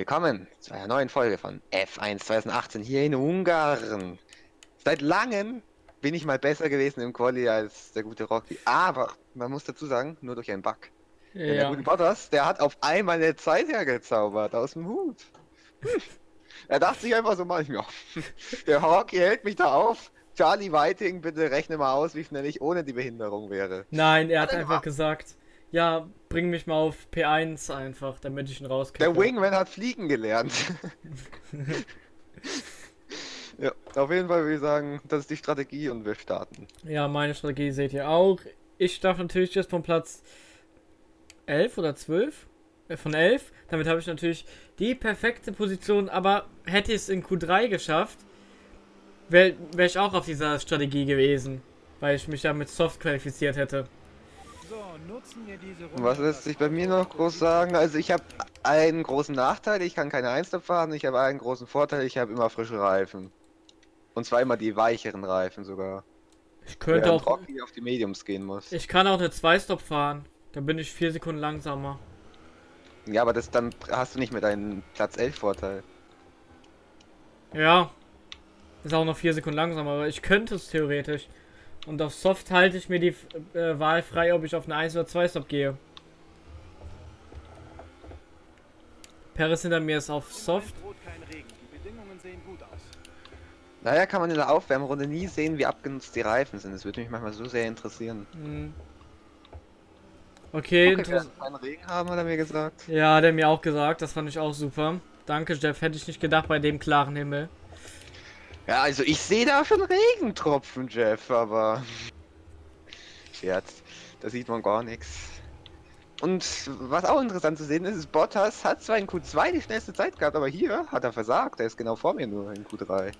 willkommen zu einer neuen Folge von F1 2018 hier in Ungarn. Seit langem bin ich mal besser gewesen im Quali als der gute Rocky, aber man muss dazu sagen, nur durch einen Bug. Ja. Der gute Bottas, der hat auf einmal eine Zeit hergezaubert aus dem Hut. er dachte sich einfach so manchmal, der Rocky hält mich da auf. Charlie Whiting, bitte rechne mal aus, wie schnell ich ohne die Behinderung wäre. Nein, er hat einfach gesagt, ja, bring mich mal auf P1 einfach, damit ich ihn rauskriege. Der Wingman hat fliegen gelernt. ja, auf jeden Fall würde ich sagen, das ist die Strategie und wir starten. Ja, meine Strategie seht ihr auch. Ich darf natürlich jetzt von Platz 11 oder 12 äh, von 11. Damit habe ich natürlich die perfekte Position, aber hätte ich es in Q3 geschafft, wäre wär ich auch auf dieser Strategie gewesen, weil ich mich ja mit Soft qualifiziert hätte. Was lässt sich bei mir noch groß sagen? Also ich habe einen großen Nachteil, ich kann keine Einstop fahren. Ich habe einen großen Vorteil, ich habe immer frische Reifen. Und zwar immer die weicheren Reifen sogar. Ich könnte auch auf die Mediums gehen muss. Ich kann auch eine 2-Stop fahren. Da bin ich vier Sekunden langsamer. Ja, aber das dann hast du nicht mit deinem Platz 11 Vorteil. Ja. Ist auch noch vier Sekunden langsamer, aber ich könnte es theoretisch. Und auf Soft halte ich mir die äh, Wahl frei, ob ich auf eine 1 oder 2 Stop gehe. Paris hinter mir ist auf Soft. Naja, kann man in der Aufwärmrunde nie sehen, wie abgenutzt die Reifen sind. Das würde mich manchmal so sehr interessieren. Mhm. Okay, okay keinen Regen haben, hat er mir gesagt. Ja, hat er mir auch gesagt. Das fand ich auch super. Danke, Jeff. Hätte ich nicht gedacht bei dem klaren Himmel. Ja, also ich sehe da schon Regentropfen, Jeff, aber... Scherz, da sieht man gar nichts. Und was auch interessant zu sehen ist, ist, Bottas hat zwar in Q2 die schnellste Zeit gehabt, aber hier hat er versagt. Er ist genau vor mir nur in Q3.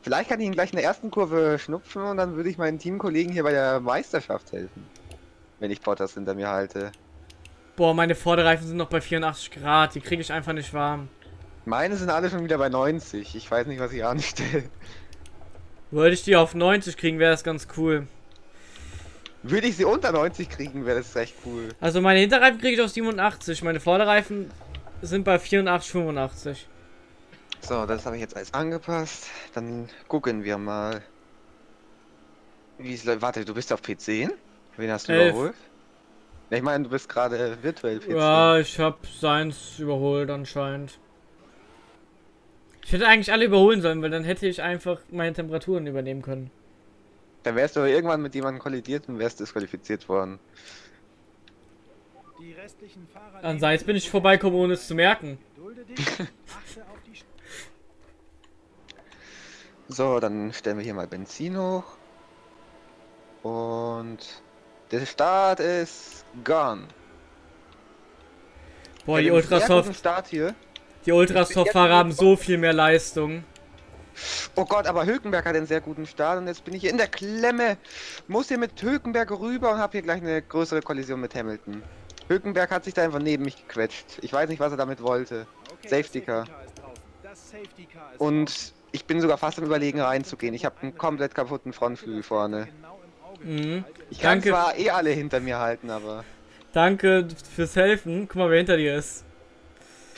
Vielleicht kann ich ihn gleich in der ersten Kurve schnupfen und dann würde ich meinen Teamkollegen hier bei der Meisterschaft helfen. Wenn ich Bottas hinter mir halte. Boah, meine Vorderreifen sind noch bei 84 Grad. Die kriege ich einfach nicht warm. Meine sind alle schon wieder bei 90. Ich weiß nicht, was ich anstelle. Wollte ich die auf 90 kriegen, wäre das ganz cool. Würde ich sie unter 90 kriegen, wäre das recht cool. Also meine Hinterreifen kriege ich auf 87. Meine Vorderreifen sind bei 84, 85. So, das habe ich jetzt alles angepasst. Dann gucken wir mal. Wie es läuft. Warte, du bist auf P10? Wen hast du Elf. überholt? Ich meine, du bist gerade virtuell P10. Ja, ich habe seins überholt anscheinend. Ich hätte eigentlich alle überholen sollen, weil dann hätte ich einfach meine Temperaturen übernehmen können. Dann wärst du aber irgendwann mit jemandem kollidiert und wärst disqualifiziert worden. An Seits bin ich vorbeikommen, ohne es zu merken. so, dann stellen wir hier mal Benzin hoch. Und der Start ist gone. Boah, die Ultrasoft. Start hier. Die Ultrastop-Fahrer haben so viel mehr Leistung. Oh Gott, aber Hülkenberg hat einen sehr guten Start und jetzt bin ich hier in der Klemme. Muss hier mit Hülkenberg rüber und habe hier gleich eine größere Kollision mit Hamilton. Hülkenberg hat sich da einfach neben mich gequetscht. Ich weiß nicht, was er damit wollte. Okay, Safety Car. Und ich bin sogar fast am überlegen reinzugehen. Ich habe einen komplett kaputten Frontflügel vorne. Mhm. Ich kann Danke. zwar eh alle hinter mir halten, aber... Danke fürs Helfen. Guck mal, wer hinter dir ist.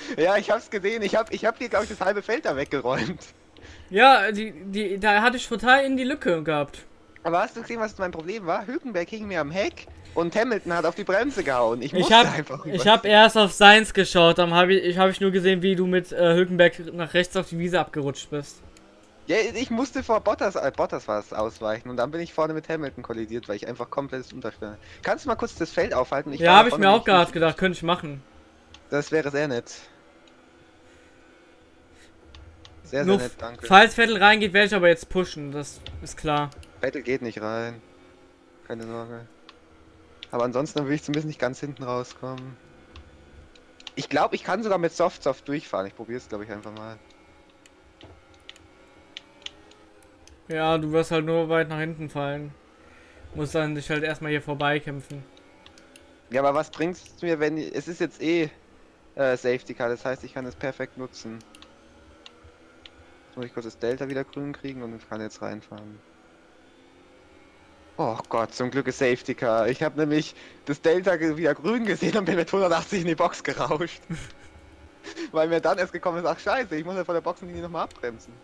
Ja, ich hab's gesehen. Ich hab, ich hab dir, glaube ich, das halbe Feld da weggeräumt. Ja, die, die, da hatte ich total in die Lücke gehabt. Aber hast du gesehen, was mein Problem war? Hülkenberg hing mir am Heck und Hamilton hat auf die Bremse gehauen. Ich, ich habe ich hab erst auf Seins geschaut, dann habe ich, ich, hab ich nur gesehen, wie du mit äh, Hülkenberg nach rechts auf die Wiese abgerutscht bist. Ja, ich musste vor Bottas, äh, Bottas war es, ausweichen und dann bin ich vorne mit Hamilton kollidiert, weil ich einfach komplett unterstelle. Kannst du mal kurz das Feld aufhalten? Ich ja, habe ich mir auch gerade gedacht, könnte ich machen. Das wäre sehr nett. Sehr, sehr nett, danke. Falls Vettel reingeht, werde ich aber jetzt pushen, das ist klar. Vettel geht nicht rein. Keine Sorge. Aber ansonsten will ich zumindest nicht ganz hinten rauskommen. Ich glaube, ich kann sogar mit Soft Soft durchfahren. Ich probiere es, glaube ich, einfach mal. Ja, du wirst halt nur weit nach hinten fallen. Muss dann dich halt erstmal hier vorbeikämpfen. Ja, aber was bringt es mir, wenn... Es ist jetzt eh äh, Safety Car, das heißt, ich kann es perfekt nutzen. Jetzt muss ich kurz das Delta wieder grün kriegen und kann jetzt reinfahren. Oh Gott, zum Glück ist Safety Car. Ich habe nämlich das Delta wieder grün gesehen und bin mit 180 in die Box gerauscht. Weil mir dann erst gekommen ist, ach scheiße, ich muss ja vor der Boxenlinie nochmal abbremsen.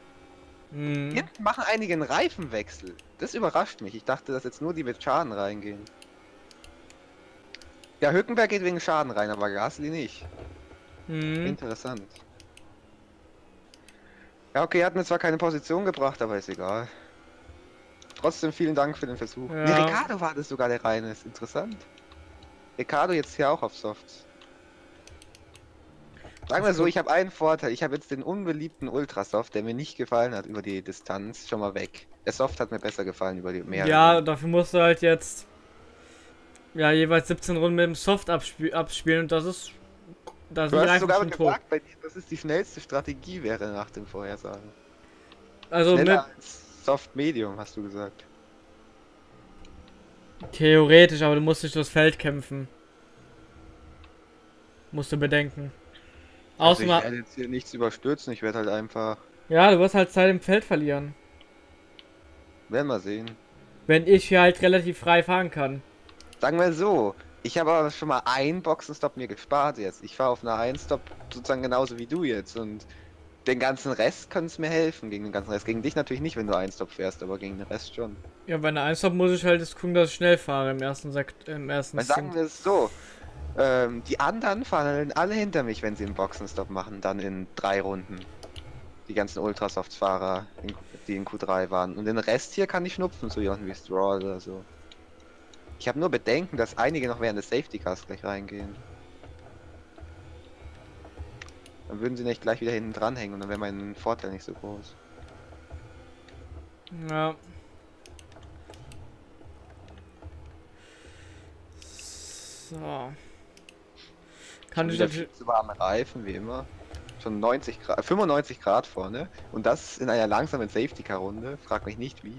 Hm. Jetzt machen einige einen Reifenwechsel. Das überrascht mich. Ich dachte, dass jetzt nur die mit Schaden reingehen. Ja, Hückenberg geht wegen Schaden rein, aber Gasly nicht. Hm. Interessant. Ja, okay, er hat mir zwar keine Position gebracht, aber ist egal. Trotzdem vielen Dank für den Versuch. Ja. Nee, Ricardo war das sogar der reine, ist interessant. Ricardo jetzt hier auch auf Softs. Sagen wir so, ich habe einen Vorteil. Ich habe jetzt den unbeliebten Ultrasoft, der mir nicht gefallen hat über die Distanz, schon mal weg. Der Soft hat mir besser gefallen über die mehr. Ja, dafür musst du halt jetzt ja jeweils 17 Runden mit dem Soft abspie abspielen und das ist da sind Du die hast sogar gesagt, bei dir, dass es die schnellste Strategie wäre nach dem Vorhersagen. Also mit, Schneller als Soft Medium, hast du gesagt. theoretisch, aber du musst dich durchs Feld kämpfen. Musst du bedenken. Also ich werde jetzt hier nichts überstürzen, ich werde halt einfach. ja, du wirst halt Zeit im Feld verlieren. Werden wir sehen. Wenn ich hier halt relativ frei fahren kann. Sagen wir so, ich habe aber schon mal einen Boxenstopp mir gespart jetzt. Ich fahre auf einer 1-Stop sozusagen genauso wie du jetzt und den ganzen Rest kann es mir helfen gegen den ganzen Rest. Gegen dich natürlich nicht, wenn du 1-Stop fährst, aber gegen den Rest schon. Ja, bei einer Einstop muss ich halt jetzt gucken, dass ich schnell fahre im ersten Sekt, im ersten Weil sagen wir es so, ähm, die anderen fahren alle hinter mich, wenn sie einen Boxenstopp machen, dann in drei Runden. Die ganzen Ultrasoft-Fahrer, in- die in Q3 waren. Und den Rest hier kann ich schnupfen, so jemanden wie Straw oder so. Ich habe nur Bedenken, dass einige noch während des Safety Cars gleich reingehen. Dann würden sie nicht gleich wieder hinten dranhängen und dann wäre mein Vorteil nicht so groß. Ja. So. Kann ich natürlich. zu warme Reifen, wie immer. Schon 90 Grad, 95 Grad vorne. Und das in einer langsamen Safety Car Runde. Frag mich nicht wie.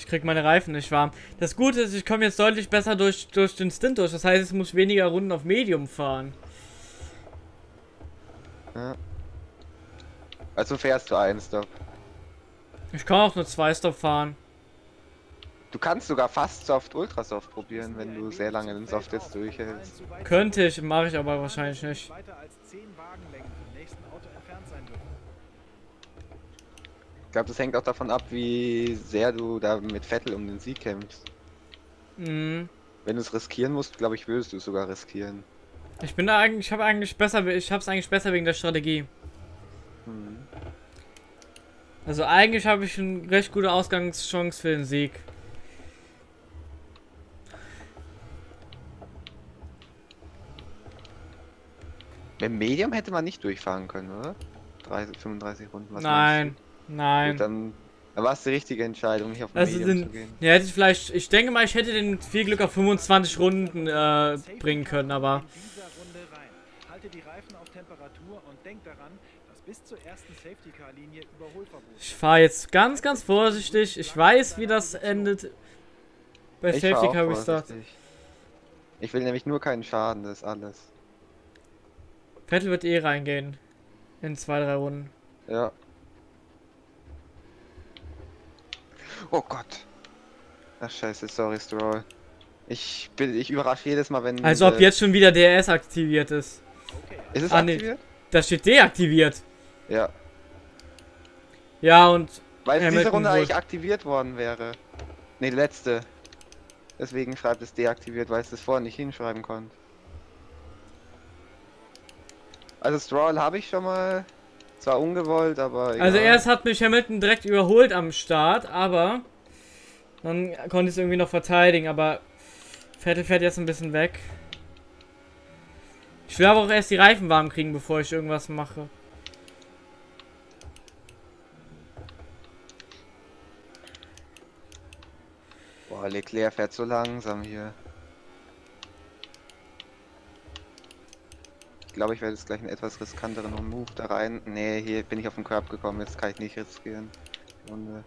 Ich krieg meine Reifen nicht warm. Das Gute ist, ich komme jetzt deutlich besser durch, durch den Stint durch. Das heißt, ich muss weniger Runden auf Medium fahren. Ja. Also fährst du einen Stop. Ich kann auch nur zwei Stop fahren. Du kannst sogar fast Soft Ultrasoft probieren, wenn du sehr lange den Soft jetzt durchhältst. Könnte ich, mache ich aber wahrscheinlich nicht. Weiter als 10 Wagenlängen vom nächsten Auto entfernt sein dürfen. Ich glaube, das hängt auch davon ab, wie sehr du da mit Vettel um den Sieg kämpfst. Mhm. Wenn du es riskieren musst, glaube ich, würdest du es sogar riskieren. Ich bin da eigentlich, ich habe eigentlich besser, ich hab's eigentlich besser wegen der Strategie. Hm. Also eigentlich habe ich eine recht gute Ausgangschance für den Sieg. Mit Medium hätte man nicht durchfahren können, oder? 30, 35 Runden. was Nein, meinst? Nein. Gut, dann, war es die richtige Entscheidung, nicht auf Also Medium sind- zu gehen. Ja, hätte ich vielleicht, ich denke mal, ich hätte den viel Glück auf 25 Runden äh, bringen können, aber In dieser Runde rein. Halte die Reifen auf Temperatur und denk daran, dass bis zur ersten Safety Car Linie Überholverbot. ich fahre jetzt ganz, ganz vorsichtig. Ich weiß, wie das endet bei Ich Safety Car Restart. vorsichtig. Ich will nämlich nur keinen Schaden, das ist alles. Vettel wird eh reingehen. In zwei, drei Runden. Ja. Oh Gott. Ach scheiße, sorry Stroll. Ich bin, ich überrasche jedes Mal, wenn. Als ob äh, jetzt schon wieder DRS aktiviert ist. Okay, Ist es Ah, nee. aktiviert? Das steht deaktiviert. Ja. Ja, und Weil Hamilton diese Runde eigentlich aktiviert worden wäre. Ne, letzte. Deswegen schreibt es deaktiviert, weil es das vorher nicht hinschreiben konnte. Also Stroll habe ich schon mal. Zwar ungewollt, aber. Egal. Also erst hat mich Hamilton direkt überholt am Start, aber dann konnte ich es irgendwie noch verteidigen, aber Vettel fährt jetzt ein bisschen weg. Ich will aber auch erst die Reifen warm kriegen, bevor ich irgendwas mache. Boah, Leclerc fährt so langsam hier. Ich glaube, ich werde jetzt gleich einen etwas riskanteren Move da rein. Nee, hier bin ich auf den Curb gekommen, jetzt kann ich nicht riskieren. Runde.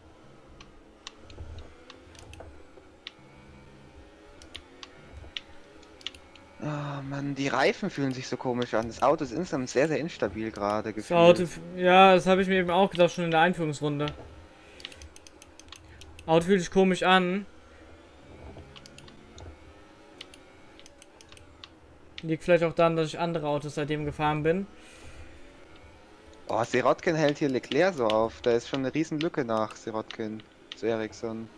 Oh Mann, die Reifen fühlen sich so komisch an. Das Auto ist insgesamt sehr, sehr instabil gerade Das. Auto, ja, das habe ich mir eben auch gedacht, schon in der Einführungsrunde. Auto fühlt sich komisch an. Liegt vielleicht auch daran, dass ich andere Autos seitdem gefahren bin. Oh, Sirotkin hält hier Leclerc so auf. Da ist schon eine riesen Lücke nach Sirotkin zu Ericsson.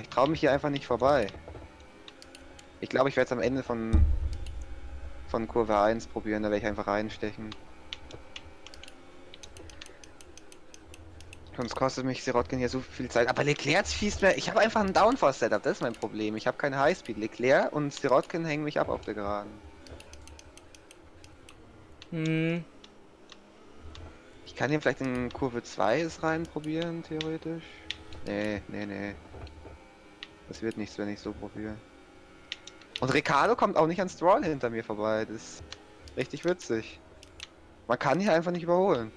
Ich traue mich hier einfach nicht vorbei. Ich glaube, ich werde es am Ende von, von Kurve 1 probieren. Da werde ich einfach reinstechen. Sonst kostet mich Sirotkin hier so viel Zeit. Aber Leclerc schießt mir... Ich habe einfach ein Downforce-Setup. Das ist mein Problem. Ich habe kein Highspeed. Leclerc und Sirotkin hängen mich ab auf der Geraden. Hm. Ich kann hier vielleicht in Kurve 2 es reinprobieren, theoretisch. Nee, nee, nee. Das wird nichts, wenn ich so probiere. Und Ricardo kommt auch nicht an Stroll hinter mir vorbei. Das ist richtig witzig. Man kann hier einfach nicht überholen.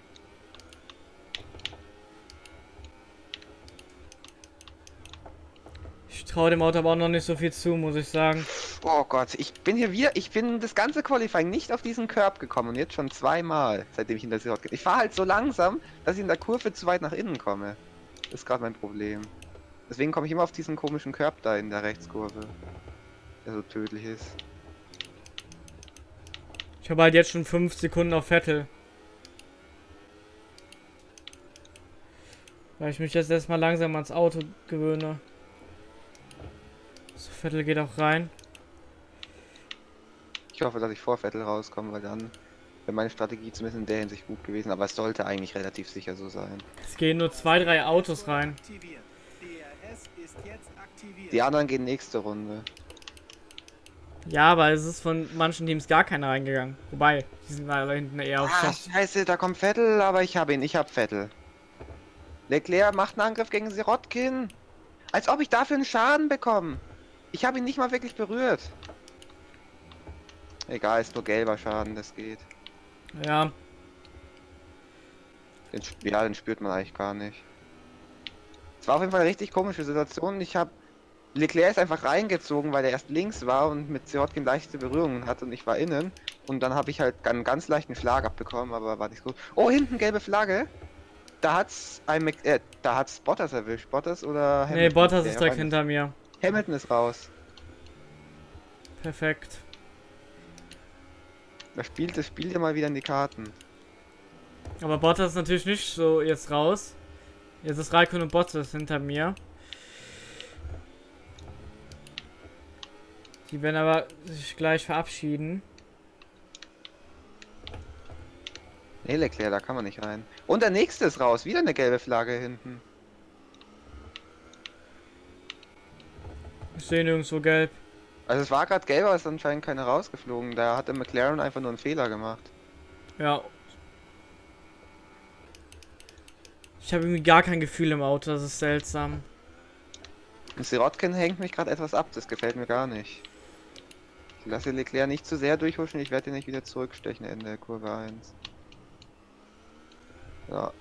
Traue dem Auto aber auch noch nicht so viel zu, muss ich sagen. Oh Gott, ich bin hier wieder, ich bin das ganze Qualifying nicht auf diesen Curb gekommen und jetzt schon zweimal, seitdem ich in der Sirot Ich fahre halt so langsam, dass ich in der Kurve zu weit nach innen komme. Das ist gerade mein Problem. Deswegen komme ich immer auf diesen komischen Curb da in der Rechtskurve. Der so tödlich ist. Ich habe halt jetzt schon 5 Sekunden auf Vettel. Weil ich mich jetzt erstmal langsam ans Auto gewöhne. So, Vettel geht auch rein. Ich hoffe, dass ich vor Vettel rauskomme, weil dann wäre meine Strategie zumindest in der Hinsicht gut gewesen. Aber es sollte eigentlich relativ sicher so sein. Es gehen nur zwei, drei Autos rein. Die anderen gehen nächste Runde. Ja, aber es ist von manchen Teams gar keiner reingegangen. Wobei, die sind da hinten eher auf Ah, scheiße, da kommt Vettel, aber ich habe ihn, ich habe Vettel. Leclerc macht einen Angriff gegen Sirotkin. Als ob ich dafür einen Schaden bekomme. Ich habe ihn nicht mal wirklich berührt. Egal, ist nur gelber Schaden, das geht. Ja, Den, ja, den spürt man eigentlich gar nicht. Es war auf jeden Fall eine richtig komische Situation. Ich habe Leclerc ist einfach reingezogen, weil er erst links war und mit Sirotkin leichte Berührungen hatte und ich war innen. Und dann habe ich halt einen ganz leichten Schlag abbekommen, aber war nicht gut. Oh, hinten gelbe Flagge. Da hat's ein Mc äh, da hat's Bottas erwischt. Bottas oder nee, Bottas ist direkt hinter mir. Hamilton ist raus. Perfekt. Da spielt das Spiel ja mal wieder in die Karten. Aber Bottas ist natürlich nicht so jetzt raus. Jetzt ist Raikkonen und Bottas hinter mir. Die werden aber sich gleich verabschieden. Nee, Leclerc, da kann man nicht rein. Und der nächste ist raus. Wieder eine gelbe Flagge hinten. Ich sehe nirgendwo gelb. Also es war gerade gelb, aber es ist anscheinend keiner rausgeflogen. Da hat der McLaren einfach nur einen Fehler gemacht. Ja. Ich habe irgendwie gar kein Gefühl im Auto, das ist seltsam. Und Sirotkin hängt mich gerade etwas ab, das gefällt mir gar nicht. Ich lasse Leclerc nicht zu sehr durchhuschen, ich werde ihn nicht wieder zurückstechen in der Kurve 1. Ja,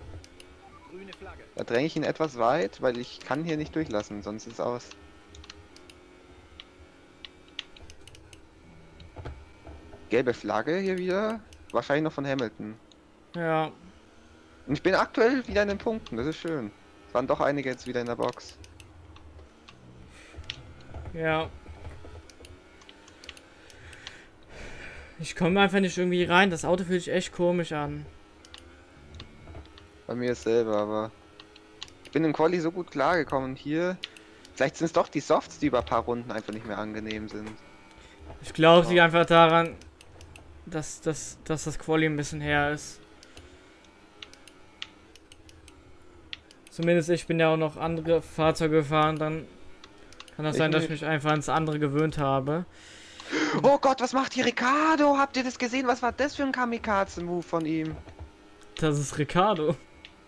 Grüne Flagge. da dränge ich ihn etwas weit, weil ich kann hier nicht durchlassen, sonst ist es aus. Gelbe Flagge hier wieder, wahrscheinlich noch von Hamilton. Ja. Und ich bin aktuell wieder in den Punkten, das ist schön. Es waren doch einige jetzt wieder in der Box. Ja. Ich komme einfach nicht irgendwie rein. Das Auto fühlt sich echt komisch an. Bei mir ist selber, aber ich bin im Quali so gut klargekommen hier. Vielleicht sind es doch die Softs, die über ein paar Runden einfach nicht mehr angenehm sind. Ich glaube, es liegt einfach daran, dass, dass, dass das Quali ein bisschen her ist. Zumindest ich bin ja auch noch andere Fahrzeuge gefahren, dann kann das Ich sein, dass ich mich einfach ans andere gewöhnt habe. Oh Gott, was macht hier Ricardo? Habt ihr das gesehen? Was war das für ein Kamikaze-Move von ihm? Das ist Ricardo.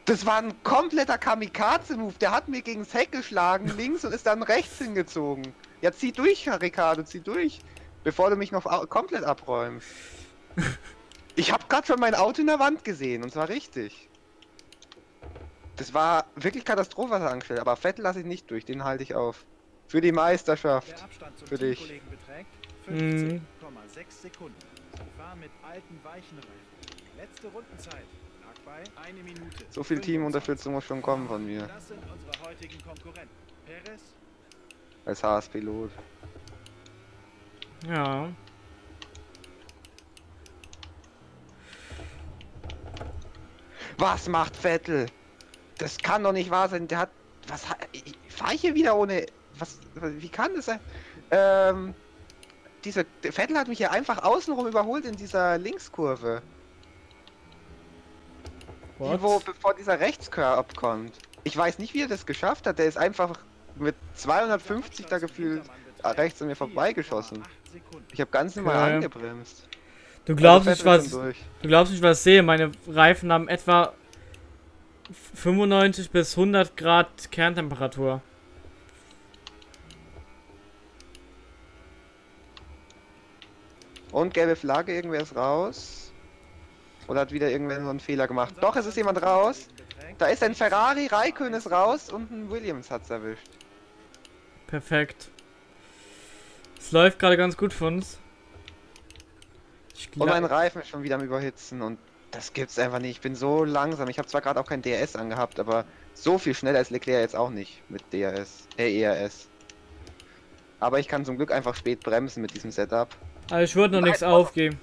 Das war ein kompletter Kamikaze-Move. Der hat mir gegens Heck geschlagen, links und ist dann rechts hingezogen. Ja, zieh durch, Herr Ricardo, zieh durch. Bevor du mich noch komplett abräumst. Ich habe gerade schon mein Auto in der Wand gesehen und zwar richtig. Das war wirklich Katastrophe, was er angestellt hat. Aber Vettel lasse ich nicht durch, den halte ich auf. Für die Meisterschaft. Der Abstand zum Für dich. Beträgt Mhm. 15,6 Sekunden. Sie fahren mit alten weichen Reifen. Letzte Rundenzeit lag bei 1 Minute. So viel 25. Teamunterstützung muss schon kommen von mir. Das sind unsere heutigen Konkurrenten. Perez, Als Haas-Pilot. Ja. Was macht Vettel? Das kann doch nicht wahr sein. Der hat. Was hat. Ich hier wieder ohne. Was. Wie kann das sein? Ähm. Dieser Vettel hat mich hier einfach außenrum überholt in dieser Linkskurve. Die, wo bevor dieser Rechtscurve kommt. Ich weiß nicht, wie er das geschafft hat. Der ist einfach mit 250 da gefühlt rechts an mir vorbeigeschossen. Ich habe ganz normal Okay. angebremst. Du glaubst nicht, was. Du glaubst nicht, was ich sehe. Meine Reifen haben etwa 95 bis 100 Grad Kerntemperatur. Und gelbe Flagge, irgendwer ist raus. Oder hat wieder irgendwer so einen Fehler gemacht? Doch, es ist jemand raus. Da ist ein Ferrari, Raikön ist raus und ein Williams hat's erwischt. Perfekt. Es läuft gerade ganz gut für uns. Ich Und mein Reifen ist schon wieder am Überhitzen und das gibt's einfach nicht. Ich bin so langsam. Ich habe zwar gerade auch kein DRS angehabt, aber so viel schneller als Leclerc jetzt auch nicht mit DRS, äh ERS. Aber ich kann zum Glück einfach spät bremsen mit diesem Setup. also ich würde noch nichts Nein, aufgeben.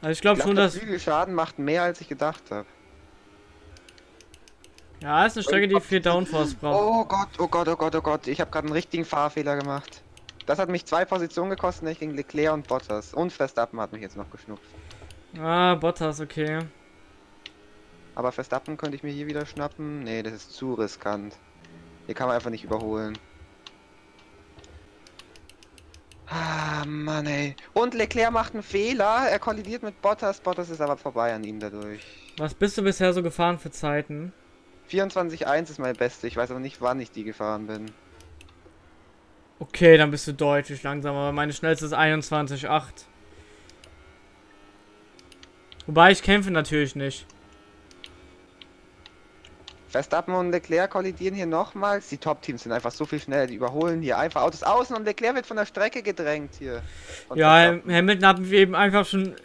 Also ich glaube schon, glaub, der dass. Flügelschaden macht mehr als ich gedacht habe. Ja, ist eine Strecke, die viel Downforce braucht. Oh Gott, oh Gott, oh Gott, oh Gott. Ich habe gerade einen richtigen Fahrfehler gemacht. Das hat mich zwei Positionen gekostet, nämlich gegen Leclerc und Bottas. Und Verstappen hat mich jetzt noch geschnupft. Ah, Bottas, okay. Aber Verstappen könnte ich mir hier wieder schnappen. Nee, das ist zu riskant. Hier kann man einfach nicht überholen. Ah, Mann ey. Und Leclerc macht einen Fehler. Er kollidiert mit Bottas. Bottas ist aber vorbei an ihm dadurch. Was bist du bisher so gefahren für Zeiten? 24.1 ist meine beste. Ich weiß aber nicht, wann ich die gefahren bin. Okay, dann bist du deutlich langsamer, aber meine schnellste ist 21,8. Wobei ich kämpfe natürlich nicht. Verstappen und Leclerc kollidieren hier nochmals. Die Top-Teams sind einfach so viel schneller. Die überholen hier einfach Autos außen und Leclerc wird von der Strecke gedrängt hier. Ja, Verstappen. Hamilton haben wir eben einfach schon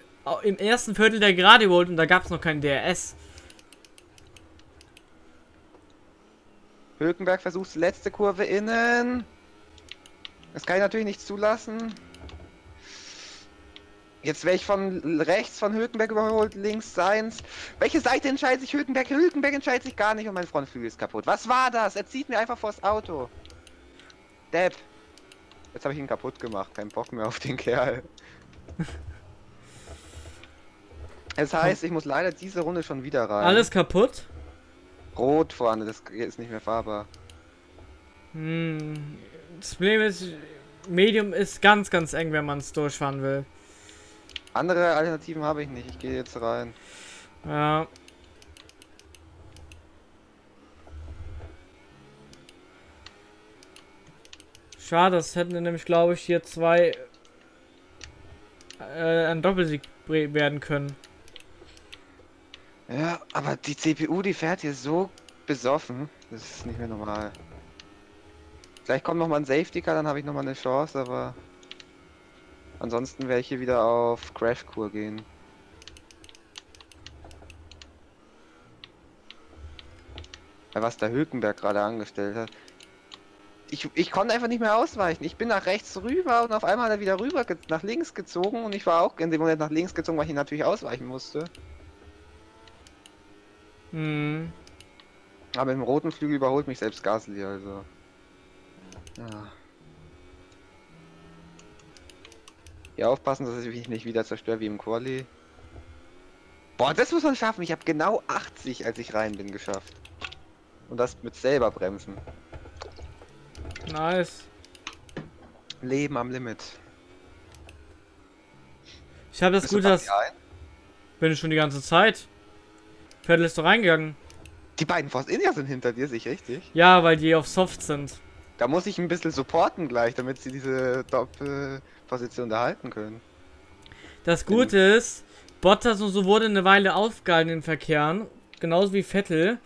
im ersten Viertel der Gerade geholt und da gab es noch kein DRS. Hülkenberg versucht letzte Kurve innen. Das kann ich natürlich nicht zulassen. Jetzt wäre ich von rechts von Hülkenberg überholt, links seins. Welche Seite entscheidet sich Hülkenberg? Hülkenberg entscheidet sich gar nicht und mein Frontflügel ist kaputt. Was war das? Er zieht mir einfach vors Auto. Depp. Jetzt habe ich ihn kaputt gemacht. Kein Bock mehr auf den Kerl. Es heißt, ich muss leider diese Runde schon wieder rein. Alles kaputt? rot vorne, das ist nicht mehr fahrbar. Hm. Das Problem ist, Medium ist ganz, ganz eng, wenn man es durchfahren will. Andere Alternativen habe ich nicht. Ich gehe jetzt rein. Ja. Schade, das hätten nämlich, glaube ich, hier zwei äh, ein Doppelsieg werden können. Ja, aber die CPU, die fährt hier so besoffen. Das ist nicht mehr normal. Gleich kommt noch mal ein Safety Car, dann habe ich noch mal eine Chance, aber ansonsten werde ich hier wieder auf Crash-Kur gehen. Weil was der Hülkenberg gerade angestellt hat. Ich, ich konnte einfach nicht mehr ausweichen. Ich bin nach rechts rüber und auf einmal hat er wieder rüber nach links gezogen und ich war auch in dem Moment nach links gezogen, weil ich ihn natürlich ausweichen musste. Hm. Aber im roten Flügel überholt mich selbst Gasly, also. Ja. Hier aufpassen, dass ich mich nicht wieder zerstöre wie im Quali. Boah, das muss man schaffen. Ich habe genau 80, als ich rein bin, geschafft. Und das mit selber bremsen. Nice. Leben am Limit. Ich habe das Bist du gut, dass bin ich schon die ganze Zeit. Vettel ist doch reingegangen. Die beiden Force India sind hinter dir, sich richtig. Ja, weil die auf Soft sind. Da muss ich ein bisschen supporten gleich, damit sie diese Doppelposition da halten können. Das Gute ist, Bottas und so wurde eine Weile aufgehalten in den Verkehren, genauso wie Vettel.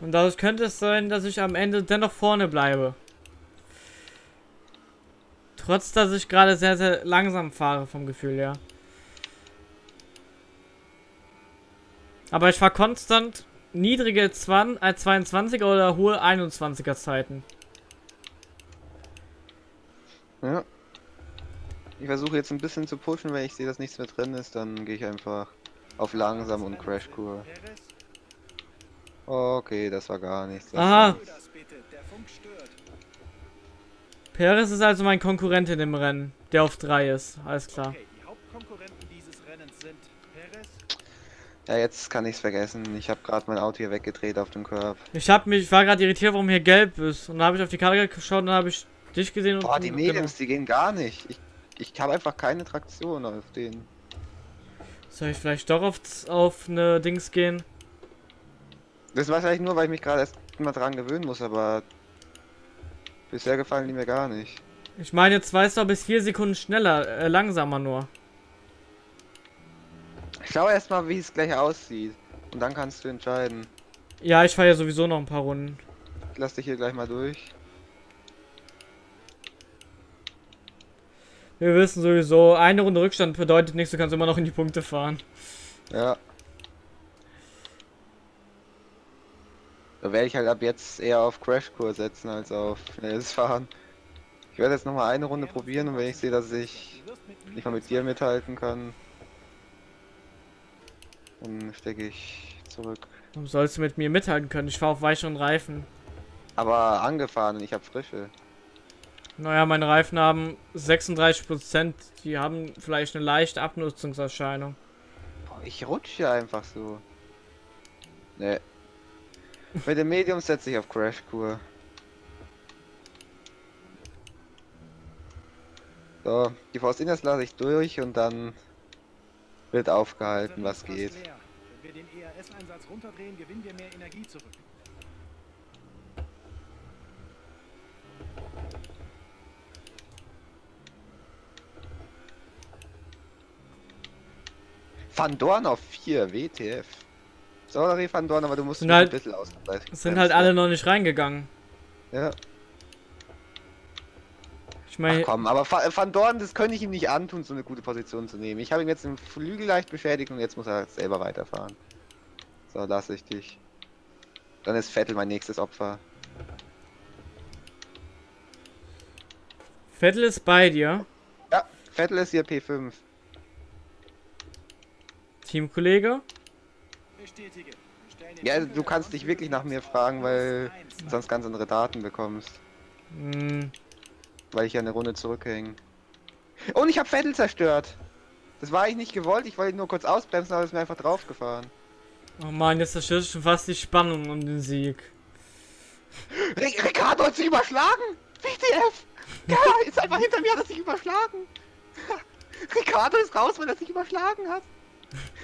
Und dadurch könnte es sein, dass ich am Ende dennoch vorne bleibe. Trotz, dass ich gerade sehr, sehr langsam fahre vom Gefühl her. Aber ich fahre konstant niedrige 20, äh 22er oder hohe 21er Zeiten. Ja. Ich versuche jetzt ein bisschen zu pushen, wenn ich sehe, dass nichts mehr drin ist, dann gehe ich einfach Auf langsam und Crashkur. Okay, das war gar nichts. Das Aha. Perez ist also mein Konkurrent in dem Rennen, der auf 3 ist. Alles klar. Okay, die Hauptkonkurrenten dieses Rennens sind Perez, Ja, jetzt kann ich's vergessen. Ich habe gerade mein Auto hier weggedreht auf dem Curb. Ich hab mich, ich war gerade irritiert, warum hier gelb ist. Und dann habe ich auf die Karte geschaut und dann habe ich dich gesehen und. Boah, die genau. Mediums, die gehen gar nicht. Ich, ich habe einfach keine Traktion auf denen. Soll ich vielleicht doch auf, auf eine Dings gehen? Das war vielleicht nur, weil ich mich gerade erst mal dran gewöhnen muss, aber bisher gefallen die mir gar nicht. Ich meine, jetzt weißt du bis 4 Sekunden schneller, äh, langsamer nur. Ich schau erst mal, wie es gleich aussieht. Und dann kannst du entscheiden. Ja, ich fahre ja sowieso noch ein paar Runden. Ich lass dich hier gleich mal durch. Wir wissen sowieso, eine Runde Rückstand bedeutet nichts, du kannst immer noch in die Punkte fahren. Ja. Da werde ich halt ab jetzt eher auf Crashkurs setzen als auf schnelles Fahren. Ich werde jetzt noch mal eine Runde probieren und wenn ich sehe, dass ich nicht mal mit dir mithalten kann, dann stecke ich zurück. Warum sollst du mit mir mithalten können? Ich fahre auf weicheren Reifen. Aber angefahren und ich habe frische. Naja, meine Reifen haben 36%, die haben vielleicht eine leichte Abnutzungserscheinung. Boah, ich rutsche einfach so. Ne. Mit dem Medium setze ich auf Crashkur. So, die Force Inners lasse ich durch und dann wird aufgehalten, was geht. Wenn wir den ERS-Einsatz runterdrehen, gewinnen wir mehr Energie zurück. Van Dorn auf 4, WTF. Sorry, Van Dorn, aber du musst Sind halt- ein bisschen ausgleichen. Sind halt alle noch nicht reingegangen. Ja. Ich meine, komm, aber Va- Van Dorn, das könnte ich ihm nicht antun, so eine gute Position zu nehmen. Ich habe ihm jetzt den Flügel leicht beschädigt und jetzt muss er selber weiterfahren. So, lasse ich dich. Dann ist Vettel mein nächstes Opfer. Vettel ist bei dir, Ja, Vettel ist hier P5. Teamkollege. Ja, du kannst dich wirklich nach mir fragen, weil du sonst ganz andere Daten bekommst. Hm, Weil ich ja eine Runde zurückhänge. Und ich habe Vettel zerstört. Das war ich nicht gewollt, ich wollte ihn nur kurz ausbremsen, aber ist mir einfach draufgefahren. oh man, jetzt zerstört schon fast die Spannung um den Sieg. Ri- Ricardo hat sich überschlagen! WTF! Ja, ist einfach hinter mir, hat er sich überschlagen! Ricardo ist raus, weil er sich überschlagen hat!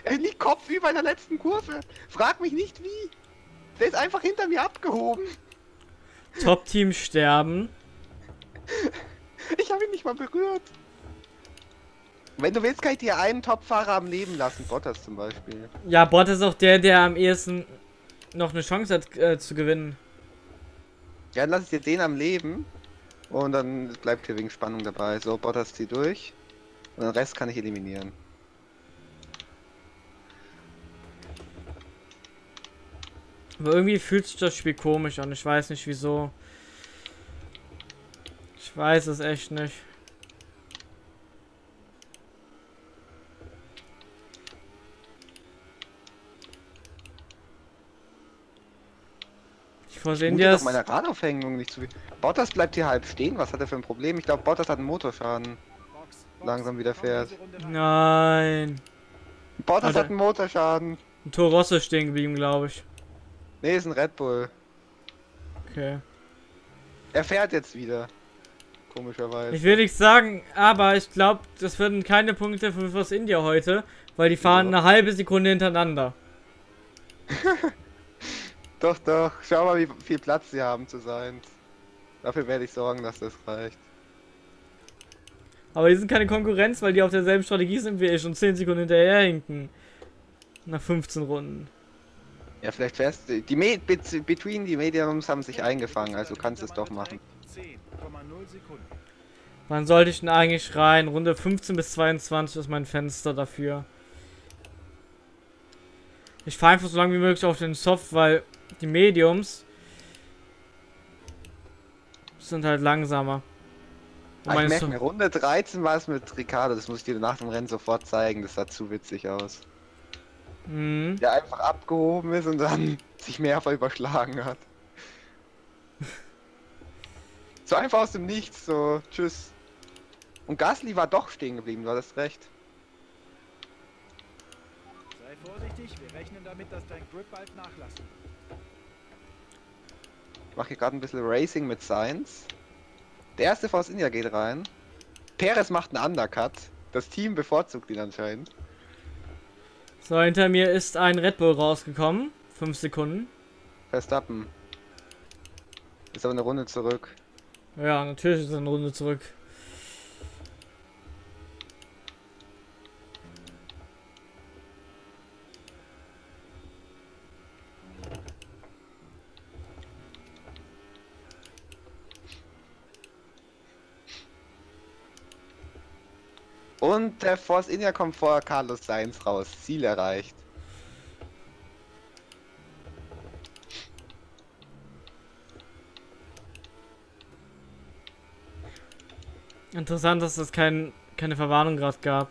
Er liegt kopfüber in der letzten Kurve! Frag mich nicht wie! Der ist einfach hinter mir abgehoben! Top-Team sterben. Ich habe ihn nicht mal berührt! Wenn du willst, kann ich dir einen Topfahrer am Leben lassen, Bottas zum Beispiel. Ja, Bot ist auch der, der am ehesten noch eine Chance hat äh, zu gewinnen. Ja, dann lass ich dir den am Leben und dann bleibt hier wegen Spannung dabei. So, Bottas zieh durch und den Rest kann ich eliminieren. Aber irgendwie fühlt sich das Spiel komisch an. Ich weiß nicht wieso. Ich weiß es echt nicht. Ich versehen dir das. meiner Radaufhängung nicht zu. Bottas bleibt hier halb stehen. Was hat er für ein Problem? Ich glaube, Bottas hat einen Motorschaden. Box, langsam wieder fährt. Nein. Bottas Alter. hat einen Motorschaden. Ein Tor Rosso ist stehen geblieben, glaube ich. Nee, ist ein Red Bull. Okay. Er fährt jetzt wieder. Komischerweise. Ich will nichts sagen, aber ich glaube, das werden keine Punkte für Force India heute, weil die fahren Ja. eine halbe Sekunde hintereinander. Doch, doch. Schau mal, wie viel Platz sie haben zu sein. Dafür werde ich sorgen, dass das reicht. Aber die sind keine Konkurrenz, weil die auf derselben Strategie sind wie ich und 10 Sekunden hinterher hinken. Nach 15 Runden. Ja, vielleicht fährst du. Die Me Bet- Between die Mediums haben sich eingefangen, also kannst du es doch machen. 10,0 Sekunden. Wann sollte ich denn eigentlich rein? Runde 15 bis 22 ist mein Fenster dafür. Ich fahre einfach so lange wie möglich auf den Soft, weil die Mediums sind halt langsamer. Und Ah, ich merke So- mir, Runde 13 war es mit Ricardo, das muss ich dir nach dem Rennen sofort zeigen, das sah zu witzig aus. Mhm. der einfach abgehoben ist und dann sich mehrfach überschlagen hat. so einfach aus dem Nichts, so, tschüss. Und Gasly war doch stehen geblieben, du hattest recht. Sei vorsichtig, wir rechnen damit, dass dein Grip bald nachlassen. Ich mache hier gerade ein bisschen Racing mit Science. Der erste Force India geht rein. Perez macht einen Undercut. Das Team bevorzugt ihn anscheinend. So, hinter mir ist ein Red Bull rausgekommen. Fünf Sekunden. Verstappen. Ist aber eine Runde zurück. Ja, natürlich ist er eine Runde zurück. Und der Force India kommt vor Carlos Sainz raus. Ziel erreicht. Interessant, dass es kein, keine Verwarnung gerade gab.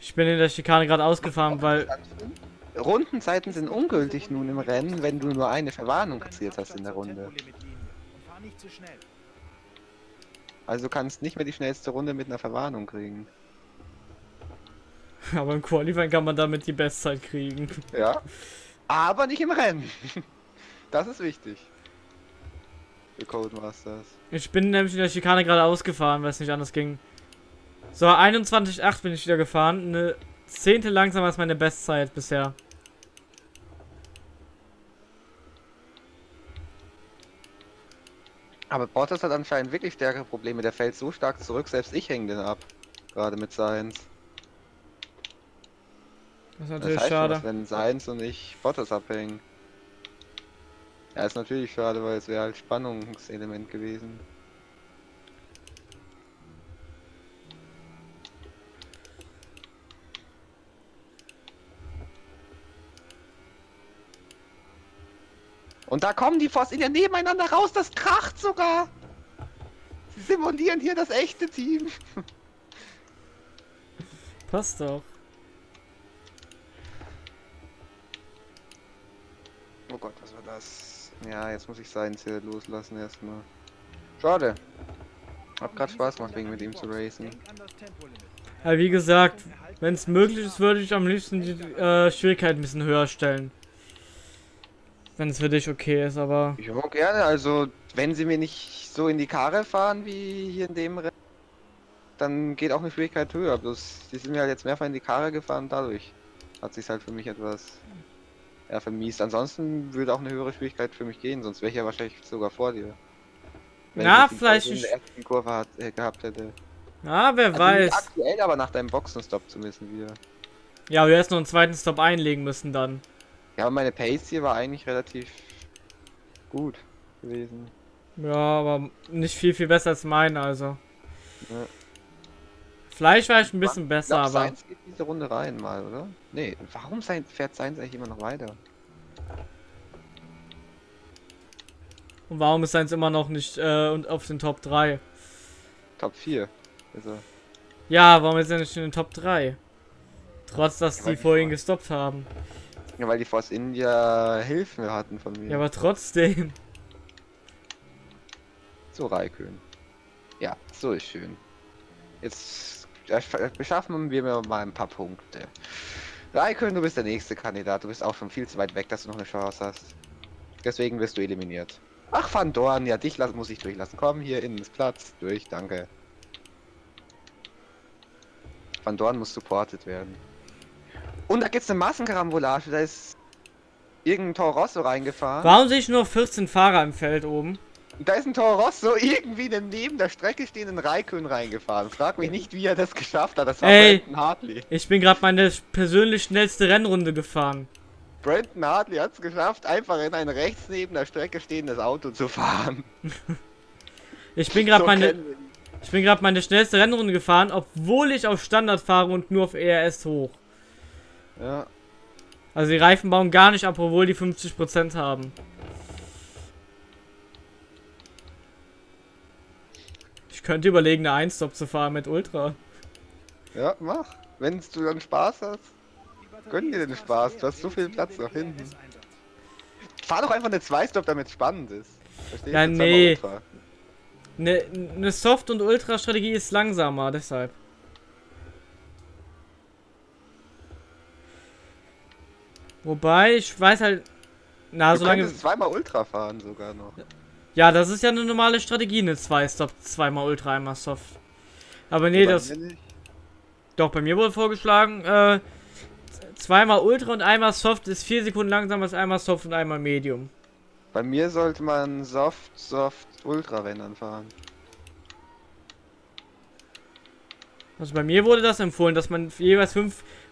Ich bin in der Schikane gerade ausgefahren, weil. Rundenzeiten sind ungültig nun im Rennen, wenn du nur eine Verwarnung kassiert hast in der Runde. Und fahr nicht zu schnell. Also du kannst nicht mehr die schnellste Runde mit einer Verwarnung kriegen. Aber im Qualifying kann man damit die Bestzeit kriegen. Ja. Aber nicht im Rennen. Das ist wichtig. Für Codemasters. Ich bin nämlich in der Schikane gerade ausgefahren, weil es nicht anders ging. So, 21,8 bin ich wieder gefahren. Eine Zehnte langsamer als meine Bestzeit bisher. Aber Bottas hat anscheinend wirklich stärkere Probleme. Der fällt so stark zurück, selbst ich hänge den ab. Gerade mit Science. Das ist Das natürlich heißt schon schade. was, wenn Science und ich Bottas abhängen. Ja, ist natürlich schade, weil es wäre halt Spannungselement gewesen. Und da kommen die India nebeneinander raus, das kracht sogar! Sie simulieren hier das echte Team. Passt doch. Oh Gott, was war das? Ja, jetzt muss ich Science hier loslassen erstmal. Schade. Hab grad Spaß gemacht, wegen mit ihm zu racen. Ja, wie gesagt, wenn es möglich ist, würde ich am liebsten die äh, Schwierigkeit ein bisschen höher stellen. Wenn es für dich okay ist, aber. Ich mag gerne, also wenn sie mir nicht so in die Karre fahren wie hier in dem Rennen, dann geht auch eine Schwierigkeit höher. Bloß die sind mir halt jetzt mehrfach in die Karre gefahren, dadurch hat sich halt für mich etwas ja, vermiest. Ansonsten würde auch eine höhere Schwierigkeit für mich gehen, sonst wäre ich ja wahrscheinlich sogar vor dir. Wenn Na, ich vielleicht in der ersten Kurve hat, äh, gehabt hätte. Ja, wer Also weiß. aktuell, aber nach deinem Boxenstopp zumindest wieder. Ja, wir hätten noch einen zweiten Stop einlegen müssen dann. Ja, aber meine Pace hier war eigentlich relativ gut gewesen. Ja, aber nicht viel, viel besser als meine, also. Ja. Vielleicht war ich ein bisschen Ich besser, glaub, aber. Sainz geht diese Runde rein mal, oder? Nee, warum sein, fährt Sainz eigentlich immer noch weiter? Und warum ist seins immer noch nicht äh, und auf den Top 3? Top 4. Also, Ja, warum ist er nicht in den Top 3? Trotz, dass Ja, die vorhin vor- gestoppt haben. Ja, weil die Force India Hilfen hatten von mir. Ja, aber trotzdem. So, Raikön. Ja, so ist schön. Jetzt beschaffen wir mir mal ein paar Punkte. Raikön, du bist der nächste Kandidat. Du bist auch schon viel zu weit weg, dass du noch eine Chance hast. Deswegen wirst du eliminiert. Ach, Van Dorn, ja, dich lass, muss ich durchlassen. Komm, hier innen ist Platz. Durch, danke. Van Dorn muss supported werden. Und da gibt's eine Massenkarambolage. Da ist irgendein Toro Rosso reingefahren. Warum sehe ich nur 14 Fahrer im Feld oben? Da ist ein Toro Rosso irgendwie in den neben der Strecke stehenden Raikön reingefahren. Frag mich nicht, wie er das geschafft hat. Das war Ey. Brandon Hartley. Ich bin gerade meine persönlich schnellste Rennrunde gefahren. Brandon Hartley hat es geschafft, einfach in ein rechts neben der Strecke stehendes Auto zu fahren. Ich bin gerade So meine, ich bin gerade meine schnellste Rennrunde gefahren, obwohl ich auf Standard fahre und nur auf ERS hoch. Ja. Also die Reifen bauen gar nicht ab, obwohl die 50% haben. Ich könnte überlegen, eine 1-Stop zu fahren mit Ultra. ja, mach. Wenn du dann Spaß hast. Gönn dir den Spaß, du hast so viel Platz nach hinten. Fahr doch einfach eine Zwei-Stop, damit es spannend ist. Verstehst Ja, nee. Eine ne Soft- und Ultra-Strategie ist langsamer, deshalb. Wobei, ich weiß halt. Na, Du solange. zweimal Ultra fahren sogar noch. Ja, das ist ja eine normale Strategie, eine 2-Stop, zweimal Ultra, einmal Soft. Aber nee, das. Doch, bei mir wurde vorgeschlagen, äh, zweimal Ultra und einmal Soft ist 4 Sekunden langsamer als einmal Soft und einmal Medium. Bei mir sollte man Soft, Soft, Ultra, wenn dann fahren. Also bei mir wurde das empfohlen, dass man jeweils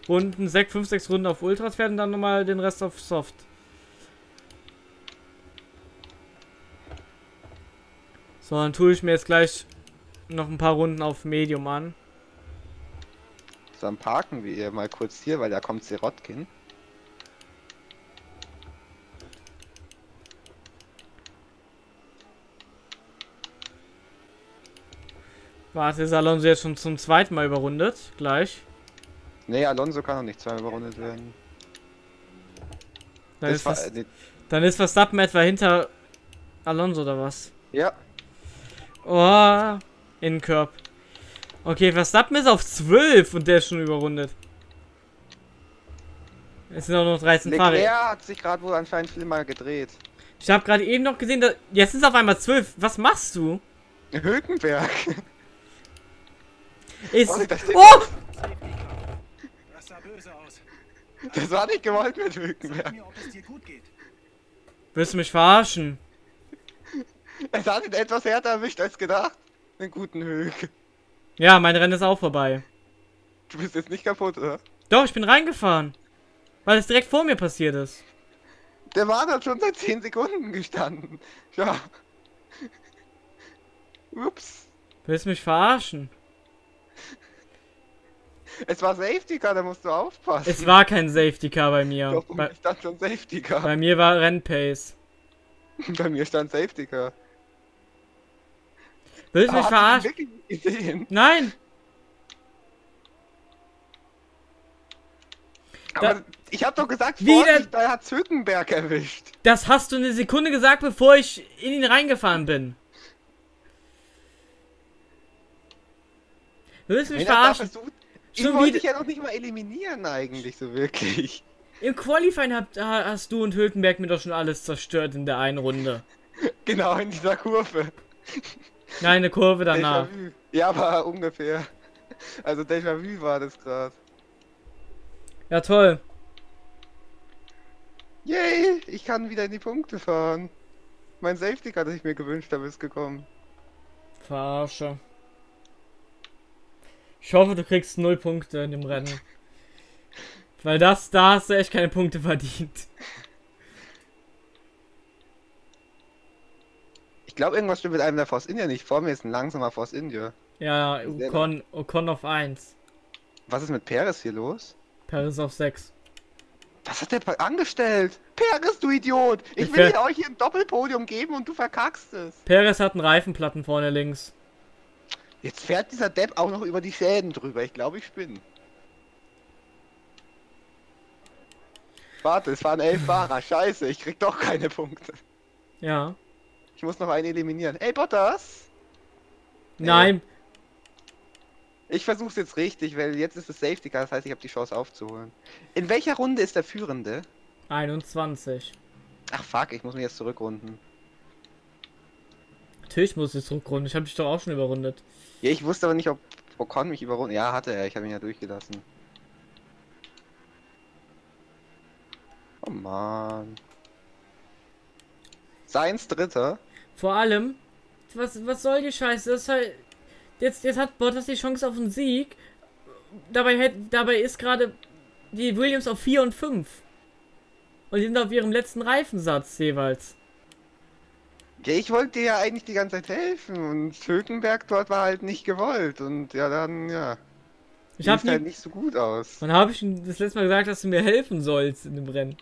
5 Runden, 6, 5, 6 Runden auf Ultras und dann nochmal den Rest auf Soft. So, dann tue ich mir jetzt gleich noch ein paar Runden auf Medium an. So, dann parken wir mal kurz hier, weil da kommt Sirotkin. Warte, ist Alonso jetzt schon zum zweiten Mal überrundet. Gleich. Nee, Alonso kann noch nicht zweimal überrundet werden. Dann, Das ist, Vers- äh, dann ist Verstappen etwa hinter Alonso oder was? ja, Oh, Innenkörb. Okay, Verstappen ist auf 12 und der ist schon überrundet. Es sind auch noch 13 Fahrer. Leclerc hat sich gerade wohl anscheinend viel mal gedreht. Ich habe gerade eben noch gesehen, dass jetzt sind es auf einmal 12. Was machst du? Hülkenberg. Ist Oh, Oh! Böse aus. das war nicht gewollt mit Sag Hülkenberg. mir, ob es dir gut geht. Willst du mich verarschen? Es hat ihn etwas härter erwischt als gedacht. Den guten Hülk. Ja, mein Rennen ist auch vorbei. Du bist jetzt nicht kaputt, oder? Doch, ich bin reingefahren. Weil es direkt vor mir passiert ist. Der Mann hat schon seit 10 Sekunden gestanden. Ja. Ups. Willst du mich verarschen? Es war Safety Car, da musst du aufpassen. Es war kein Safety Car bei mir. Doch, Bei, bei stand schon Safety Car. bei mir war Rennpace. Bei mir stand Safety Car. Willst du mich verarschen? Nein! Aber ich hab doch gesagt, Wie Vorsicht, da hat Hülkenberg erwischt. Das hast du eine Sekunde gesagt, bevor ich in ihn reingefahren bin. Willst du mich Wenn er da verarschen? versucht, Schon ihn wollte wieder- ich ja noch nicht mal eliminieren eigentlich, so wirklich. Im Qualifying habt, ha- hast du und Hülkenberg mir doch schon alles zerstört in der einen Runde. Genau in dieser Kurve. Nein, eine Kurve danach. Ja, aber ungefähr. Also Déjà-vu war das gerade. Ja, toll. Yay, ich kann wieder in die Punkte fahren. Mein Safety Car, das ich mir gewünscht habe, ist gekommen. Verarsche. Ich hoffe, du kriegst null Punkte in dem Rennen. Weil das, da hast du echt keine Punkte verdient. Ich glaube, irgendwas stimmt mit einem der Force India nicht. Vor mir ist ein langsamer Force India. Ja, Ocon, Ocon auf 1. Was ist mit Perez hier los? Paris auf 6. Was hat der angestellt? Perez, du Idiot! Ich Ich will ver- euch hier ein Doppelpodium geben und du verkackst es. Perez hat einen Reifenplatten vorne links. Jetzt fährt dieser Depp auch noch über die Schäden drüber. Ich glaube, ich spinne. Warte, es fahren elf Fahrer. Scheiße, ich krieg doch keine Punkte. Ja. Ich muss noch einen eliminieren. Ey, Bottas! Nein. Ich versuch's jetzt richtig, weil jetzt ist es Safety Car, das heißt, ich habe die Chance aufzuholen. In welcher Runde ist der Führende? 21. Ach fuck, ich muss mich jetzt zurückrunden. Natürlich muss ich zurückrunden. Ich habe dich doch auch schon überrundet. Ja, ich wusste aber nicht, ob Ocon mich überrunden. Ja, hatte er. Ich habe ihn ja durchgelassen. Oh man. Seins Dritter. Vor allem, was, was soll die Scheiße? Das ist halt, jetzt, jetzt hat Bottas die Chance auf einen Sieg. Dabei, hätt, dabei ist gerade die Williams auf 4 und 5. Und die sind auf ihrem letzten Reifensatz jeweils. Ja, ich wollte dir ja eigentlich die ganze Zeit helfen und Hülkenberg dort war halt nicht gewollt und ja, dann, ja. Ich habe sieht halt nicht so gut aus. wann habe ich das letzte Mal gesagt, dass du mir helfen sollst in dem Rennen?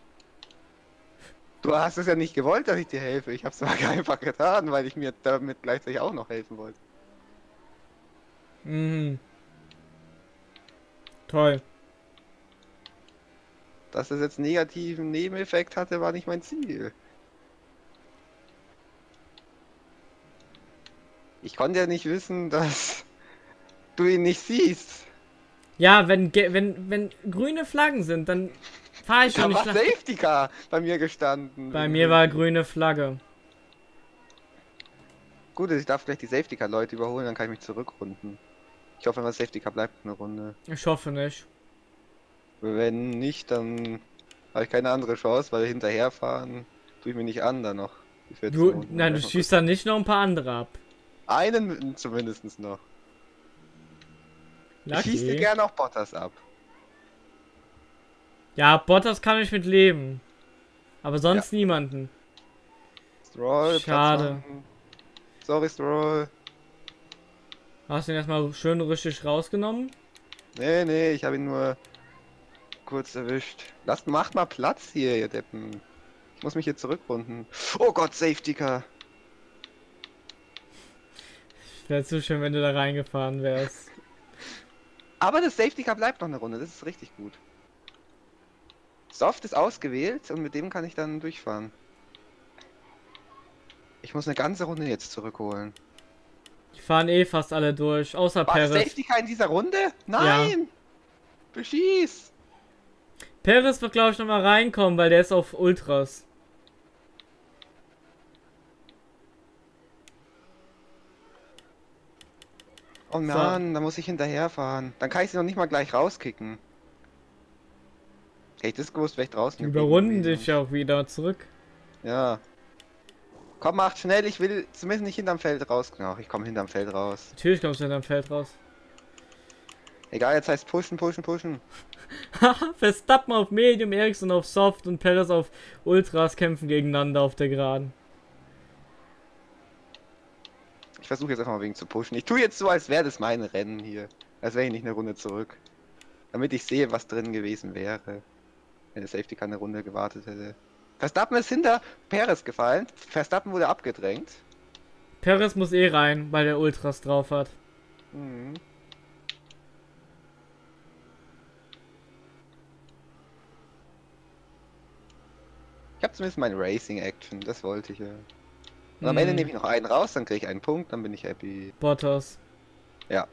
Du hast es ja nicht gewollt, dass ich dir helfe. Ich habe es einfach getan, weil ich mir damit gleichzeitig auch noch helfen wollte. Mhm. Toll. Dass das jetzt einen negativen Nebeneffekt hatte, war nicht mein Ziel. Ich konnte ja nicht wissen, dass du ihn nicht siehst. Ja, wenn, wenn, wenn grüne Flaggen sind, dann fahre ich Da schon nicht war lang. Safety Car bei mir gestanden. Bei mir war grüne Flagge. Gut, ich darf gleich die Safety Car Leute überholen, dann kann ich mich zurückrunden. Ich hoffe, das Safety Car bleibt eine Runde. Ich hoffe nicht. Wenn nicht, dann habe ich keine andere Chance, weil hinterherfahren tue ich mir nicht an, dann noch. die 14 Du, nein, du schießt dann nicht noch ein paar andere ab. Einen zumindest noch. Ich schieße Lucky. gerne auch Bottas ab. Ja, Bottas kann ich mit leben. Aber sonst niemanden. Stroll, Schade. Sorry, Stroll. Hast du ihn erstmal schön richtig rausgenommen? Nee, nee, ich habe ihn nur kurz erwischt. Lasst, macht mal Platz hier, ihr Deppen. Ich muss mich hier zurückrunden. Oh Gott, Safety Car. Wäre zu schön, wenn du da reingefahren wärst. Aber das Safety Car bleibt noch eine Runde, das ist richtig gut. Soft ist ausgewählt und mit dem kann ich dann durchfahren. Ich muss eine ganze Runde jetzt zurückholen. Die fahren eh fast alle durch, außer War Perez. Safety Car in dieser Runde? Nein! Beschieß! Perez wird, glaube ich, nochmal reinkommen, weil der ist auf Ultras. Oh Mann, da muss ich hinterherfahren. Dann kann ich sie noch nicht mal gleich rauskicken. Hätte ich das gewusst, wäre ich draußen. Überrunden dich auch wieder zurück. Ja. Komm, macht schnell, ich will zumindest nicht hinterm Feld raus. Ach, ich komme hinterm Feld raus. Natürlich kommst du hinterm Feld raus. Egal, jetzt heißt pushen, pushen, pushen. Haha, Verstappen auf Medium, Ericsson auf Soft und Perez auf Ultras kämpfen gegeneinander auf der Geraden. Ich versuche jetzt einfach mal wegen zu pushen. Ich tue jetzt so, als wäre das mein Rennen hier. Als wäre ich nicht eine Runde zurück. Damit ich sehe, was drin gewesen wäre. Wenn der Safety Car eine Runde gewartet hätte. Verstappen ist hinter Perez gefallen. Verstappen wurde abgedrängt. Perez muss eh rein, weil der Ultras drauf hat. Mhm. Ich habe zumindest meine Racing Action, das wollte ich ja. Und am Ende Hm, nehme ich noch einen raus, dann kriege ich einen Punkt, dann bin ich happy. Bottas. Ja.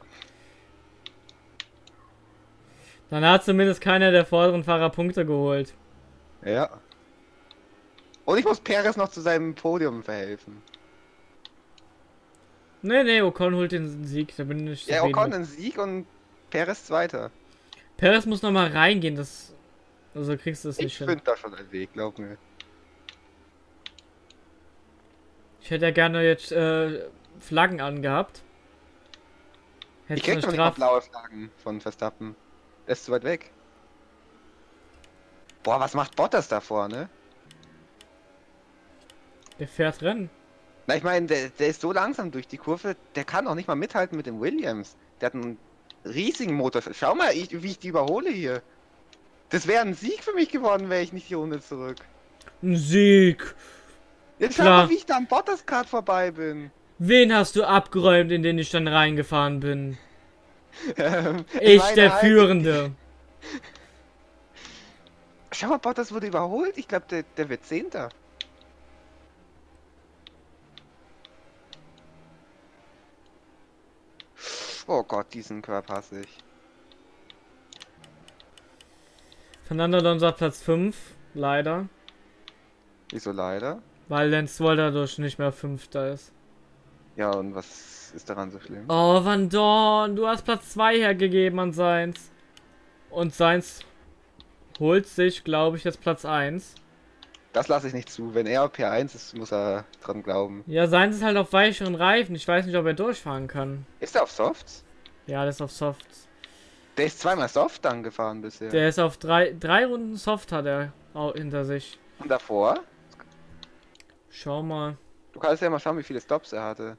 Dann hat zumindest keiner der vorderen Fahrer Punkte geholt. Ja. Und ich muss Perez noch zu seinem Podium verhelfen. Nee, nee, Ocon holt den Sieg, da bin ich Ja, Ocon einen Sieg und Perez Zweiter. Perez muss noch mal reingehen, das... Also kriegst du das nicht Ich hin. finde da schon einen Weg, glaub mir. Ich hätte ja gerne jetzt äh, Flaggen angehabt. Ich Hätte krieg eine noch nicht blaue Flaggen von Verstappen. Der ist zu weit weg. Boah, was macht Bottas da vorne? Der fährt Rennen. Na, ich meine, der, der ist so langsam durch die Kurve, der kann auch nicht mal mithalten mit dem Williams. Der hat einen riesigen Motor. Schau mal, ich, wie ich die überhole hier. Das wäre ein Sieg für mich geworden, wäre ich nicht die Runde zurück. Ein Sieg! Jetzt schau Klar. mal, wie ich da am Bottas gerade vorbei bin. Wen hast du abgeräumt, in den ich dann reingefahren bin? Ähm, Ich, der Führende. Schau mal, Bottas wurde überholt. Ich glaube, der, der wird Zehnter. Oh Gott, diesen Körper hasse ich. Fernando Alonso hat Platz 5, leider. Wieso leider? Weil Lance Stroll dadurch nicht mehr Fünfter ist. Ja, und was ist daran so schlimm? Oh, Van Dorn, du hast Platz 2 hergegeben an Seins. Und Seins holt sich, glaube ich, jetzt Platz 1. Das lasse ich nicht zu. Wenn er auf P1 ist, muss er dran glauben. Ja, Seins ist halt auf weicheren Reifen. Ich weiß nicht, ob er durchfahren kann. Ist er auf Softs? Ja, der ist auf Soft. Der ist zweimal Soft angefahren bisher. Der ist auf drei, drei Runden Soft hat er hinter sich. Und davor? Schau mal. Du kannst ja mal schauen, wie viele Stops er hatte.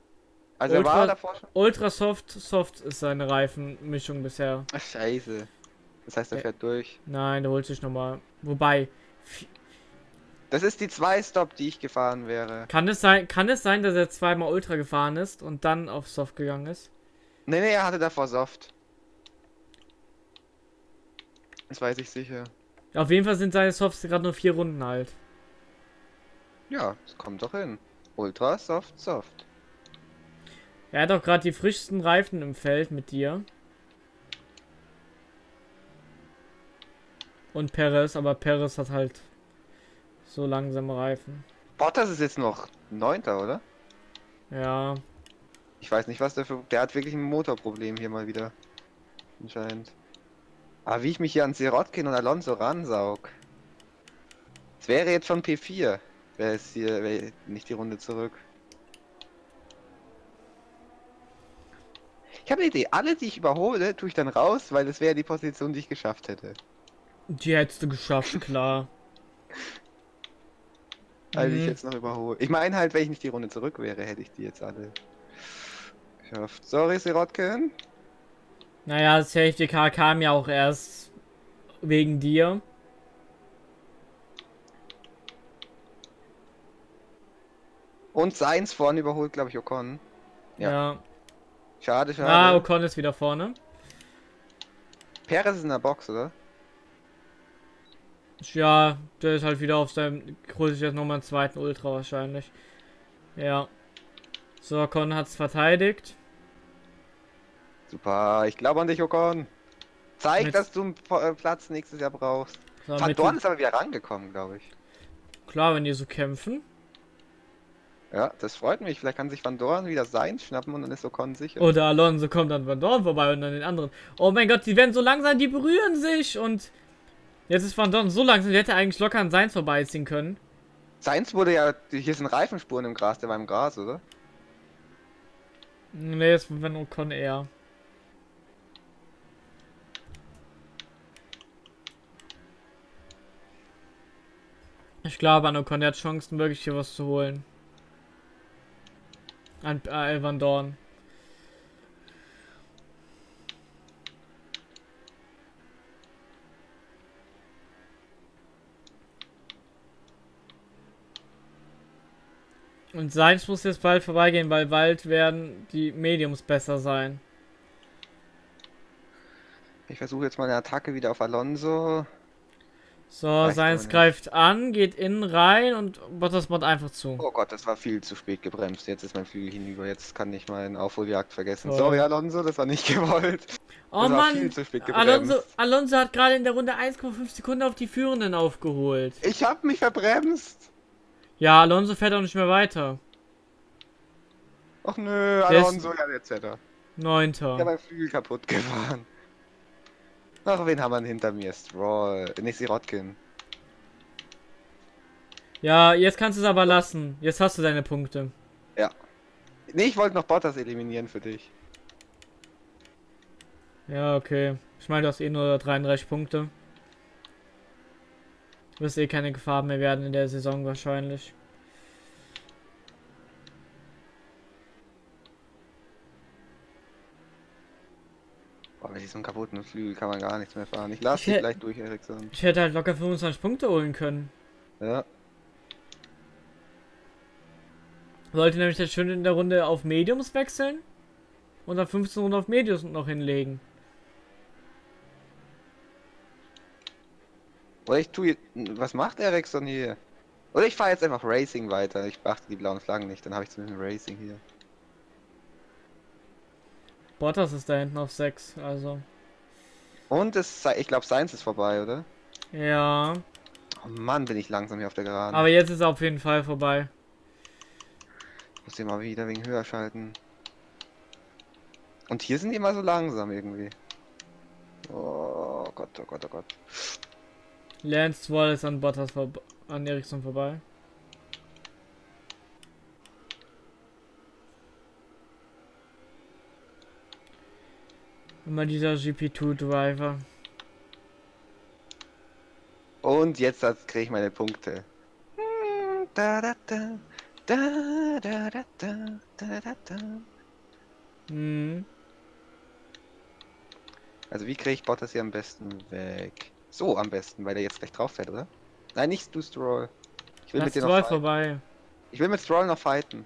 Also Ultra- er war davor schon. Ultra Soft, Soft ist seine Reifenmischung bisher. Ach, scheiße. Das heißt, er fährt durch. Nein, der holt sich nochmal. Wobei, Das ist die zwei Stop, die ich gefahren wäre. kann es sein, kann es sein, dass er zweimal Ultra gefahren ist und dann auf Soft gegangen ist? Nee, nee, er hatte davor Soft. Das weiß ich sicher. Auf jeden Fall sind seine Softs gerade nur vier Runden alt. Ja, es kommt doch hin. Ultra soft, soft. Er hat auch gerade die frischsten Reifen im Feld mit dir. Und Perez, aber Perez hat halt so langsame Reifen. Bottas ist jetzt noch Neunter, oder? Ja, Ich weiß nicht, was der für... Der hat wirklich ein Motorproblem hier mal wieder. Anscheinend. Aber wie ich mich hier an Sirotkin und Alonso ransaug. Es wäre jetzt schon P4. Wäre es hier... Wäre nicht die Runde zurück. Ich habe eine Idee. Alle, die ich überhole, tue ich dann raus, weil es wäre die Position, die ich geschafft hätte. die hättest du geschafft, klar. Also ich Mhm. jetzt noch überhole. Ich meine halt, wenn ich nicht die Runde zurück wäre, hätte ich die jetzt alle geschafft. Sorry, Sirotkin. Naja, das Safety Car kam ja auch erst wegen dir. Und Seins vorne überholt, glaube ich, Ocon. Ja. Ja. Schade, schade. Ah, Ocon ist wieder vorne. Perez ist in der Box, oder? Ja, der ist halt wieder auf seinem. Holt sich jetzt nochmal einen zweiten Ultra wahrscheinlich. Ja. So, Ocon hat's verteidigt. Super, ich glaube an dich, Ocon. Zeig, Mit- dass du einen äh, Platz nächstes Jahr brauchst. So, Van Dorn ist aber wieder rangekommen, glaube ich. Klar, wenn die so kämpfen. Ja, das freut mich. Vielleicht kann sich Van Dorn wieder sein schnappen und dann ist Ocon sicher. Oder Alonso kommt dann Van Dorn vorbei und dann den anderen. Oh mein Gott, die werden so langsam, die berühren sich und. Jetzt ist Van Dorn so langsam, der hätte eigentlich locker an Seins vorbeiziehen können. Seins wurde ja, hier sind Reifenspuren im Gras, der war im Gras, oder? Ne, jetzt wenn Ocon eher. Ich glaube, an Ocon der hat Chancen, wirklich hier was zu holen. An äh, Van Dorn. Und Seins muss jetzt bald vorbeigehen, weil bald werden die Mediums besser sein. Ich versuche jetzt mal eine Attacke wieder auf Alonso. So, Reicht Seins greift an, geht innen rein und Bottas macht einfach zu. Oh Gott, das war viel zu spät gebremst. Jetzt ist mein Flügel hinüber. Jetzt kann ich meinen Aufholjagd vergessen. Toll. Sorry, Alonso, das war nicht gewollt. Oh das Mann, viel zu spät gebremst. Alonso, Alonso hat gerade in der Runde 1,5 Sekunden auf die Führenden aufgeholt. Ich hab mich verbremst. Ja, Alonso fährt auch nicht mehr weiter. Och nö, Alonso, ja, jetzt hätte er. Ich Neunter. hab mein Flügel kaputt gefahren. Ach, wen haben wir hinter mir? Stroll. Nicht Sirotkin. Ja, jetzt kannst du es aber lassen. Jetzt hast du deine Punkte. Nee, ich wollte noch Bottas eliminieren für dich. Ja, okay. Ich meine, du hast eh nur 33 Punkte. Du wirst eh keine Gefahr mehr werden in der Saison wahrscheinlich. Boah, mit diesem kaputten Flügel kann man gar nichts mehr fahren. Ich lass Ich dich gleich durch, Ericsson. Ich hätte halt locker 25 Punkte holen können. Ja. Wollte nämlich jetzt schön in der Runde auf Mediums wechseln und dann 15 Runden auf Mediums noch hinlegen. Oder ich tue. Was macht Ericsson hier? Oder ich fahre jetzt einfach Racing weiter. Ich beachte die blauen Flaggen nicht, dann habe ich zumindest Racing hier. Bottas ist da hinten auf 6, also. Und es, sei- ich glaube, Science ist vorbei, oder? Ja. Oh Mann, bin ich langsam hier auf der Geraden. Aber jetzt ist er auf jeden Fall vorbei. Ich muss hier mal wieder wegen höher schalten. Und hier sind die immer so langsam irgendwie. Oh Gott, oh Gott, oh Gott. Lance Stroll ist an Bottas an Ericsson vorbei. Immer dieser GP2-Driver. Und jetzt kriege ich meine Punkte. Da, da, da. Da, da, da, da, da, da. Hm. Also wie kriege ich Bottas hier am besten weg? So am besten, weil er jetzt gleich drauf fährt, oder? Nein, nicht du Stroll. Ich will Lass mit dir Stroll noch vorbei. Ich will mit Stroll noch fighten.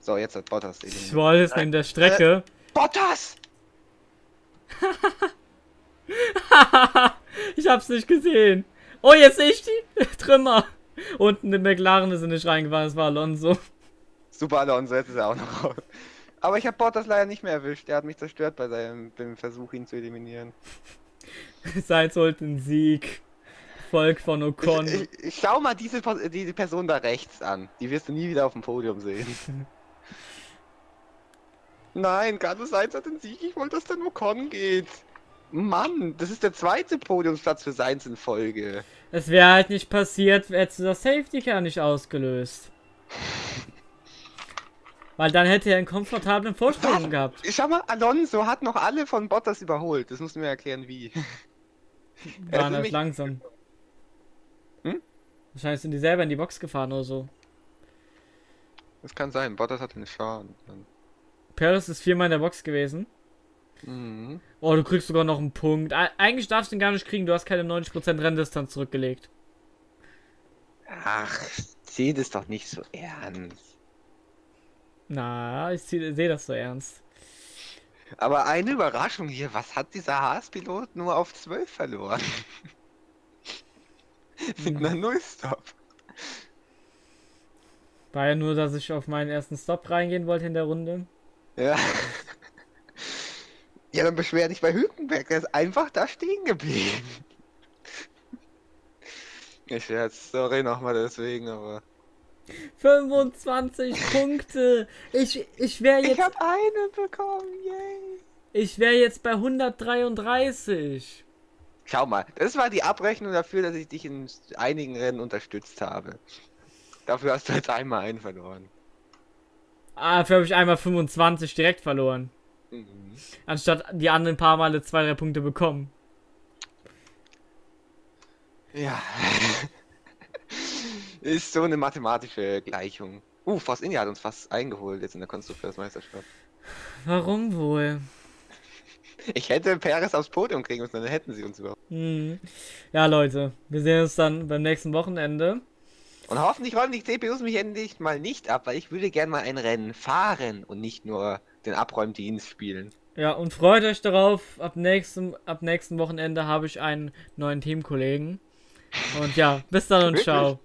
So, jetzt hat Bottas. Stroll ist neben der Strecke. Äh, Bottas! ich hab's nicht gesehen. Oh, jetzt sehe ich die Trümmer. Unten in McLaren ist er nicht reingefahren, das war Alonso. Super Alonso, jetzt ist er auch noch raus. Aber ich habe Bottas leider nicht mehr erwischt. Er hat mich zerstört bei seinem Versuch, ihn zu eliminieren. Sainz holt den Sieg. Volk von Ocon. Ich, ich, ich schau mal diese, diese Person da rechts an. Die wirst du nie wieder auf dem Podium sehen. Nein, Carlos Sainz hat den Sieg. Ich wollte, dass der Ocon geht. Mann, das ist der zweite Podiumsplatz für Sainz in Folge. Es wäre halt nicht passiert, hättest du das Safety Car nicht ausgelöst. Weil dann hätte er einen komfortablen Vorsprung gehabt. Schau mal, Alonso hat noch alle von Bottas überholt. Das musst du mir erklären, wie. Ist halt nämlich- langsam. Hm? Wahrscheinlich sind die selber in die Box gefahren oder so. Das kann sein. Bottas hat einen Schaden. Paris ist viermal in der Box gewesen. Mhm. Oh, du kriegst sogar noch einen Punkt. Eigentlich darfst du ihn gar nicht kriegen, du hast keine 90% Renndistanz zurückgelegt. Ach, sieh das doch nicht so ernst. Na, ich sehe das so ernst. Aber eine Überraschung hier, was hat dieser Haas-Pilot nur auf 12 verloren? Mit einer Nullstop. War ja nur, dass ich auf meinen ersten Stop reingehen wollte in der Runde. Ja. Ja, dann beschwer dich bei Hülkenberg, der ist einfach da stehen geblieben. Ich scherz, sorry nochmal deswegen, aber. 25 Punkte! Ich, ich wäre Ich jetzt, hab eine bekommen, yay! ich wäre jetzt bei 133. Schau mal, das war die Abrechnung dafür, dass ich dich in einigen Rennen unterstützt habe. Dafür hast du jetzt einmal einen verloren. Ah, dafür habe ich einmal 25 direkt verloren. Mhm. Anstatt die anderen paar Male zwei, drei Punkte bekommen. Ja. Ist so eine mathematische Gleichung. Uh, Force India hat uns fast eingeholt jetzt in der Konstrukteursmeisterschaft. Warum wohl? Ich hätte Perez aufs Podium kriegen müssen, dann hätten sie uns überhaupt. Hm. Ja, Leute, wir sehen uns dann beim nächsten Wochenende. Und hoffentlich räumen die CPUs mich endlich mal nicht ab, weil ich würde gern mal ein Rennen fahren und nicht nur den Abräumdienst spielen. Ja, und freut euch darauf, ab nächstem, ab nächsten Wochenende habe ich einen neuen Teamkollegen. Und ja, bis dann und Wirklich? ciao.